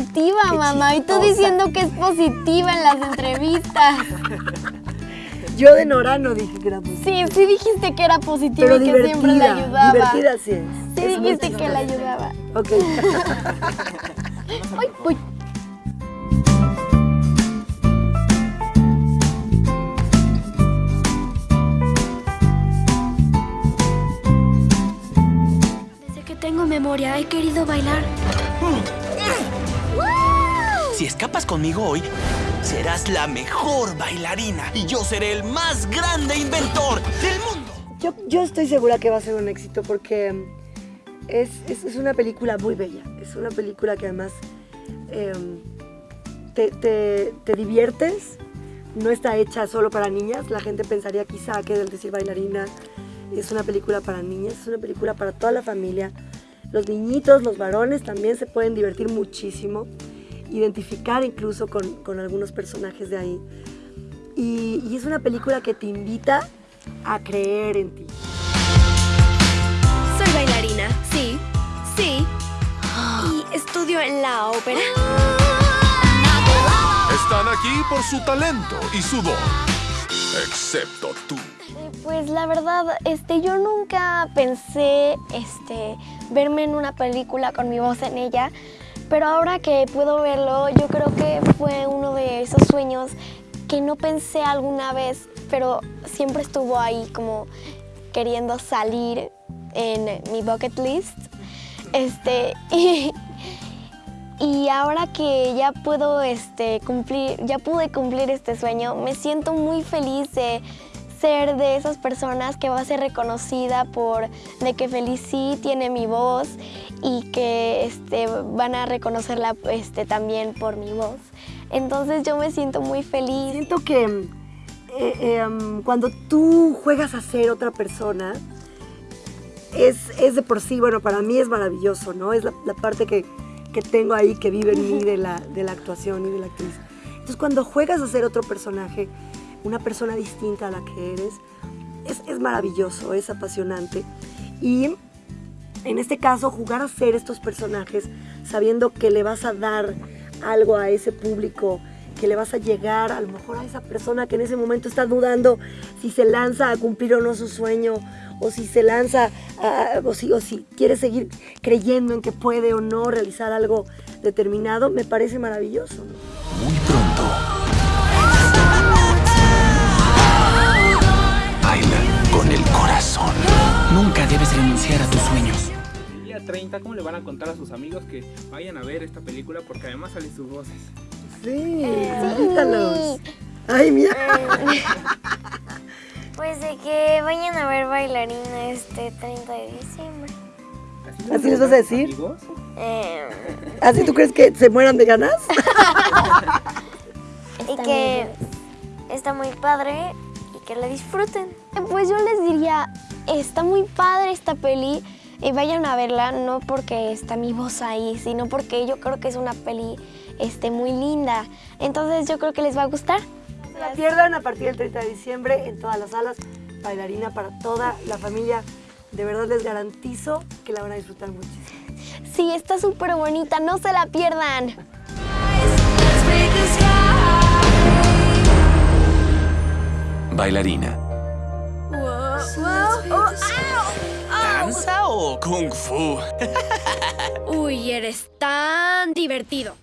negativa, mamá. Y tú diciendo que es positiva en las entrevistas. Yo de Nora no dije que era positiva. Sí, sí dijiste que era positiva Pero y que siempre le ayudaba. divertida sí es. Sí Es dijiste que chistosa. ayudaba. Ok. Ay, voy. Desde que tengo memoria he querido bailar. Si escapas conmigo hoy, serás la mejor bailarina y yo seré el más grande inventor del mundo. Yo, yo estoy segura que va a ser un éxito porque mm, es, es- una película muy bella. Es una película que además em, te, te- te diviertes. No está hecha solo para niñas. La gente pensaría quizá que al decir bailarina es una película para niñas. Es una película para toda la familia. Los niñitos, los varones también se pueden divertir muchísimo. Identificar incluso con, con algunos personajes de ahí. Y, y es una película que te invita a creer en ti. Soy bailarina, sí, sí. Y estudio en la ópera. Están aquí por su talento y su don. Excepto tú. Eh, Pues la verdad, este, yo nunca pensé este, verme en una película con mi voz en ella, pero ahora que puedo verlo, yo creo que fue uno de esos sueños que no pensé alguna vez, pero siempre estuvo ahí como queriendo salir en mi bucket list. Este, y, y ahora que ya puedo este, cumplir, ya pude cumplir este sueño, me siento muy feliz de ser de esas personas que va a ser reconocida por de que Felici tiene mi voz y que este, van a reconocerla este, también por mi voz. Entonces yo me siento muy feliz. Siento que eh, eh, cuando tú juegas a ser otra persona, es, es de por sí, bueno, para mí es maravilloso, ¿no? Es la, la parte que, que tengo ahí que vive en mí de la, de la actuación y de la actriz. Entonces cuando juegas a ser otro personaje, una persona distinta a la que eres, es, es maravilloso, es apasionante. Y en este caso, jugar a ser estos personajes sabiendo que le vas a dar algo a ese público, que le vas a llegar a lo mejor a esa persona que en ese momento está dudando si se lanza a cumplir o no su sueño, o si se lanza, a- o, si, o si quiere seguir creyendo en que puede o no realizar algo determinado, me parece maravilloso. El día 30, ¿cómo le van a contar a sus amigos que vayan a ver esta película? Porque además salen sus voces. Sí, invítalos. Ay, mira. Pues de que vayan a ver bailarina este 30 de diciembre. ¿Así les vas a decir? Eh, ¿Así tú crees que se mueran de ganas? y que está muy padre y que la disfruten. Pues yo les diría, está muy padre esta peli y vayan a verla no porque está mi voz ahí, sino porque yo creo que es una peli este, muy linda. Entonces yo creo que les va a gustar. No se la pierdan a partir del 30 de diciembre en todas las salas. Bailarina para toda la familia. De verdad les garantizo que la van a disfrutar muchísimo. Sí, está súper bonita, no se la pierdan. Bailarina. Kung fu? Uy, eres tan divertido.